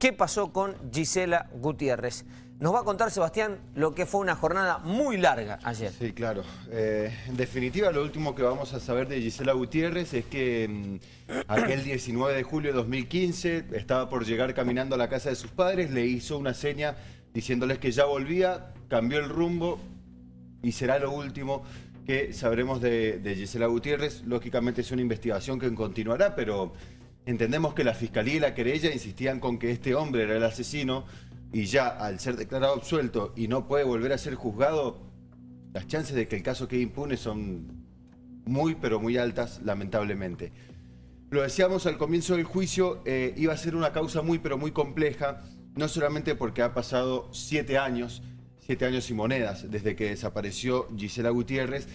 qué pasó con Gisela Gutiérrez. Nos va a contar, Sebastián, lo que fue una jornada muy larga ayer. Sí, claro. Eh, en definitiva, lo último que vamos a saber de Gisela Gutiérrez es que mm, aquel 19 de julio de 2015 estaba por llegar caminando a la casa de sus padres, le hizo una seña diciéndoles que ya volvía, cambió el rumbo y será lo último que sabremos de, de Gisela Gutiérrez. Lógicamente es una investigación que continuará, pero entendemos que la Fiscalía y la querella insistían con que este hombre era el asesino y ya al ser declarado absuelto y no puede volver a ser juzgado, las chances de que el caso quede impune son muy pero muy altas, lamentablemente. Lo decíamos al comienzo del juicio, eh, iba a ser una causa muy pero muy compleja, no solamente porque ha pasado siete años, siete años y monedas desde que desapareció Gisela Gutiérrez,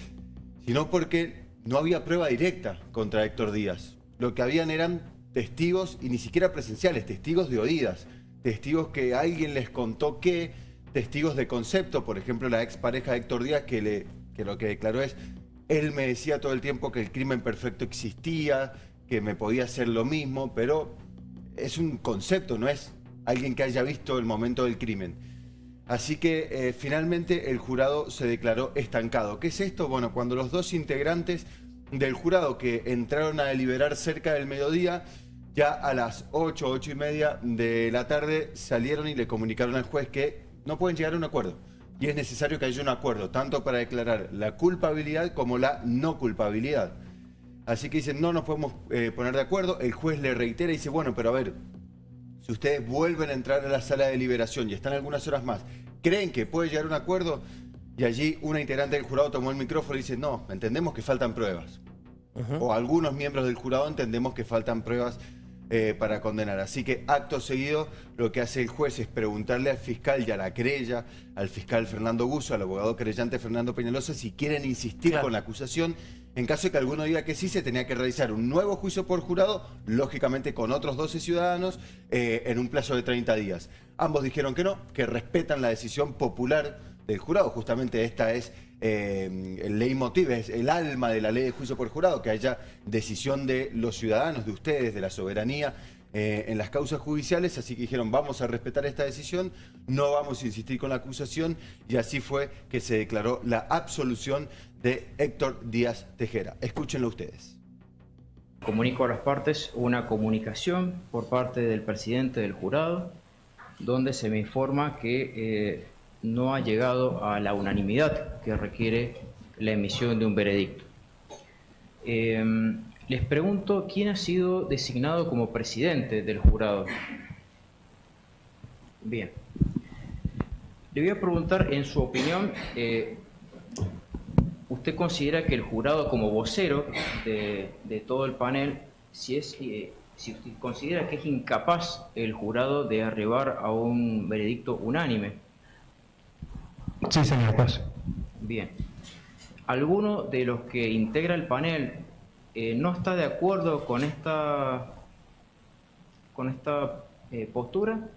sino porque no había prueba directa contra Héctor Díaz. Lo que habían eran testigos, y ni siquiera presenciales, testigos de oídas testigos que alguien les contó que, testigos de concepto, por ejemplo la expareja de Héctor Díaz que, le, que lo que declaró es, él me decía todo el tiempo que el crimen perfecto existía, que me podía hacer lo mismo, pero es un concepto, no es alguien que haya visto el momento del crimen. Así que eh, finalmente el jurado se declaró estancado. ¿Qué es esto? Bueno, cuando los dos integrantes del jurado que entraron a deliberar cerca del mediodía ya a las 8, 8 y media de la tarde salieron y le comunicaron al juez que no pueden llegar a un acuerdo. Y es necesario que haya un acuerdo, tanto para declarar la culpabilidad como la no culpabilidad. Así que dicen, no nos podemos eh, poner de acuerdo. El juez le reitera y dice, bueno, pero a ver, si ustedes vuelven a entrar a la sala de liberación y están algunas horas más, ¿creen que puede llegar a un acuerdo? Y allí una integrante del jurado tomó el micrófono y dice, no, entendemos que faltan pruebas. O algunos miembros del jurado entendemos que faltan pruebas eh, para condenar. Así que acto seguido lo que hace el juez es preguntarle al fiscal y a la querella, al fiscal Fernando Guso, al abogado querellante Fernando Peñalosa, si quieren insistir con la acusación. En caso de que alguno diga que sí, se tenía que realizar un nuevo juicio por jurado, lógicamente con otros 12 ciudadanos, eh, en un plazo de 30 días. Ambos dijeron que no, que respetan la decisión popular del jurado. Justamente esta es eh, el es el alma de la ley de juicio por jurado, que haya decisión de los ciudadanos, de ustedes, de la soberanía eh, en las causas judiciales, así que dijeron vamos a respetar esta decisión, no vamos a insistir con la acusación y así fue que se declaró la absolución de Héctor Díaz Tejera. Escúchenlo ustedes. Comunico a las partes una comunicación por parte del presidente del jurado donde se me informa que eh, no ha llegado a la unanimidad que requiere la emisión de un veredicto. Em, les pregunto quién ha sido designado como presidente del jurado. Bien. Le voy a preguntar, en su opinión, eh, ¿usted considera que el jurado como vocero de, todo el panel, si, es, eh, si usted considera que es incapaz el jurado de arribar a un veredicto unánime? Sí, señor juez. Bien. ¿Alguno de los que integra el panel eh, no está de acuerdo con esta, con esta eh, postura?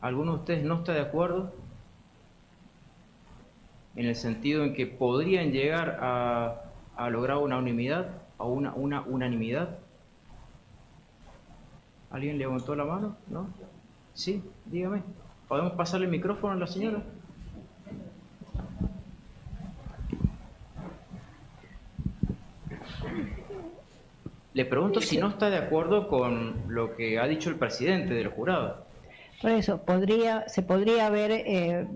¿Alguno de ustedes no está de acuerdo? En el sentido en que podrían llegar a, a lograr una unanimidad, a una, una unanimidad. ¿Alguien levantó la mano? ¿No? Sí, dígame. ¿Podemos pasarle el micrófono a la señora? Le pregunto si no está de acuerdo con lo que ha dicho el presidente del jurado. Por eso, podría, se podría haber eh,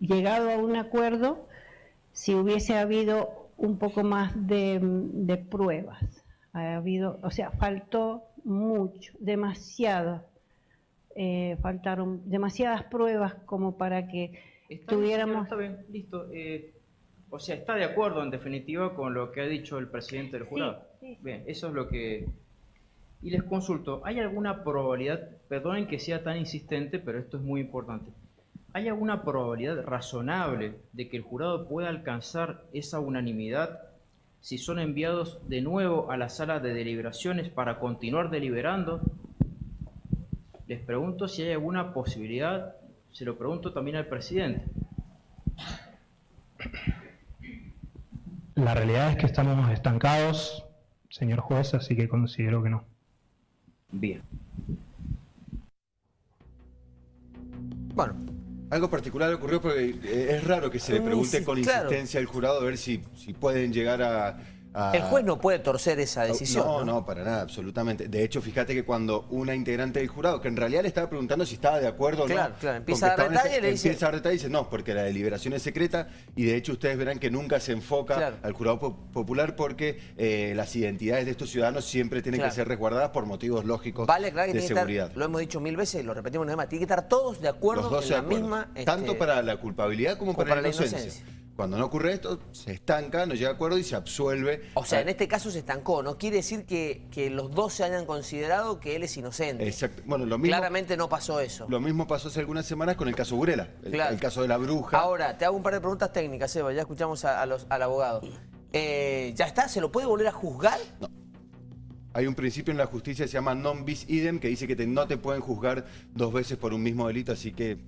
llegado a un acuerdo si hubiese habido un poco más de, pruebas. Ha habido, o sea, faltó mucho, demasiado. Eh, faltaron demasiadas pruebas como para que tuviéramos... está bien, listo. Eh, o sea, está de acuerdo en definitiva con lo que ha dicho el presidente del jurado. Bien, eso es lo que... Y les consulto, ¿hay alguna probabilidad, perdonen que sea tan insistente, pero esto es muy importante, ¿hay alguna probabilidad razonable de que el jurado pueda alcanzar esa unanimidad si son enviados de nuevo a la sala de deliberaciones para continuar deliberando? Les pregunto si hay alguna posibilidad, se lo pregunto también al presidente. La realidad es que estamos estancados, señor juez, así que considero que no. Bien. Bueno, algo particular ocurrió porque eh, es raro que se le pregunte con insistencia al jurado a ver si, si pueden llegar a a- el juez no puede torcer esa decisión. No, ¿no? no, para nada, absolutamente. De hecho, fíjate que cuando una integrante del jurado, que en realidad le estaba preguntando si estaba de acuerdo o no. claro, empieza a dar estaba en ese- detalle y le dice- Empieza a dar y dice, no, porque la deliberación es secreta y de hecho ustedes verán que nunca se enfoca Claro. al jurado po- popular porque eh, las identidades de estos ciudadanos siempre tienen Claro. que ser resguardados por motivos lógicos Vale, claro que de seguridad. estar, lo hemos dicho mil veces, lo repetimos una vez más, tiene que estar todos de acuerdo Los dos en la acuerdo. misma... Tanto este, para la culpabilidad como, como para, para la la inocencia. inocencia. Cuando no ocurre esto, se estanca, no llega a acuerdo y se absuelve. O sea, a- en este caso se estancó, no quiere decir que, que los dos se hayan considerado que él es inocente. Exacto. Bueno, lo mismo, Claramente no pasó eso. lo mismo pasó hace algunas semanas con el caso Burela, el, Claro. el caso de la bruja. Ahora, te hago un par de preguntas técnicas, Eva, ya escuchamos a- a los- al abogado. Eh, ¿Ya está? ¿Se lo puede volver a juzgar? Hay un principio en la justicia que se llama non bis idem, que dice que te- no te pueden juzgar dos veces por un mismo delito, así que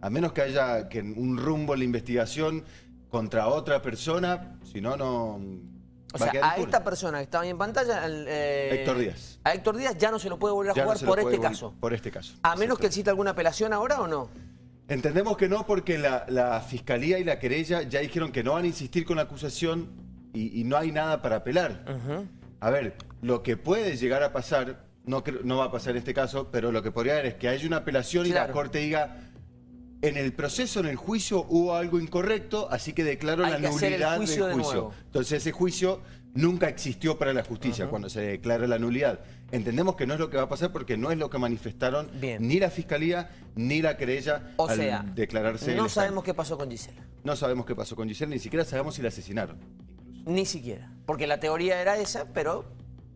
a menos que haya que un rumbo en la investigación contra otra persona, si no, no... O sea, a esta persona que estaba ahí en pantalla... al, eh, Héctor Díaz. A Héctor Díaz ya no se lo puede volver a Ya jugar por este caso. Por este caso. A menos que exista alguna apelación ahora o no. Entendemos que no porque la, la fiscalía y la querella ya dijeron que no van a insistir con la acusación y, y no hay nada para apelar. A ver, lo que puede llegar a pasar, no, va a pasar en este caso, pero lo que podría haber es que haya una apelación y la corte diga, en el proceso, en el juicio, hubo algo incorrecto, así que declaro Hay la que hacer el nulidad juicio del de juicio. nuevo. Entonces ese juicio nunca existió para la justicia cuando se declara la nulidad. Entendemos que no es lo que va a pasar porque no es lo que manifestaron Bien. ni la fiscalía ni la querella O al sea, declararse. el no estado. sabemos qué pasó con Gisela. No sabemos qué pasó con Giselle, ni siquiera sabemos si la asesinaron. Ni siquiera. Porque la teoría era esa, pero...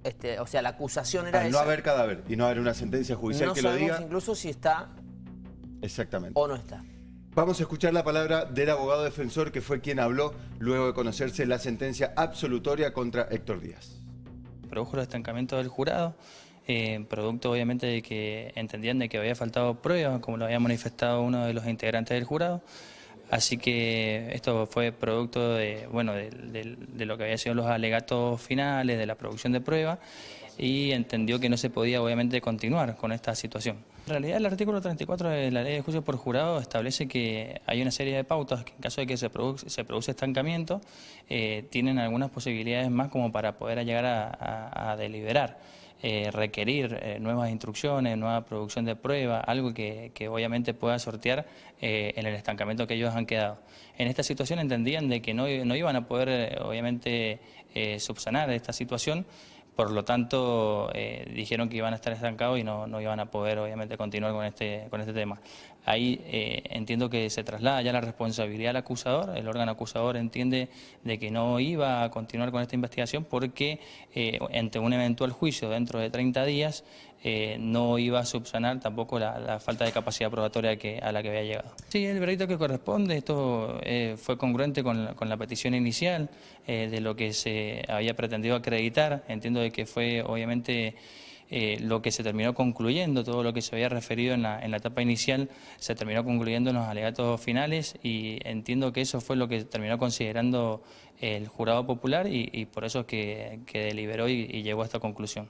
Este, o sea, la acusación era Al esa. no haber cadáver y no haber una sentencia judicial no que lo sabemos diga. incluso si está Exactamente. o no está. Vamos a escuchar la palabra del abogado defensor que fue quien habló luego de conocerse la sentencia absolutoria contra Héctor Díaz. produjo el estancamiento del jurado, eh, producto obviamente de que entendían de que había faltado pruebas, como lo había manifestado uno de los integrantes del jurado. Así que esto fue producto de, bueno, de, de- de lo que había sido los alegatos finales, de la producción de pruebas, y entendió que no se podía obviamente continuar con esta situación. En realidad el artículo 34 de la ley de juicio por jurado establece que hay una serie de pautas que en caso de que se, produ- se produce estancamiento, eh, tienen algunas posibilidades más como para poder llegar a, deliberar. eh, requerir eh, nuevas instrucciones, nueva producción de pruebas, algo que, obviamente pueda sortear en el estancamiento que ellos han quedado. En esta situación entendían de que no, no iban a poder, obviamente, subsanar esta situación, por lo tanto, eh, dijeron que iban a estar estancados y no, no iban a poder, obviamente, continuar con este, con este tema. Ahí eh, entiendo que se traslada ya la responsabilidad al acusador. El órgano acusador entiende de que no iba a continuar con esta investigación porque eh, ante un eventual juicio dentro de 30 días eh, no iba a subsanar tampoco la, falta de capacidad probatoria a la que había llegado. Sí, el veredicto que corresponde, esto eh, fue congruente con la, con la petición inicial eh, de lo que se había pretendido acreditar. Entiendo de que fue obviamente eh, lo que se terminó concluyendo, todo lo que se había referido en la, en la etapa inicial, se terminó concluyendo en los alegatos finales y entiendo que eso fue lo que terminó considerando el jurado popular y, y por eso es que, que deliberó y- y llegó a esta conclusión.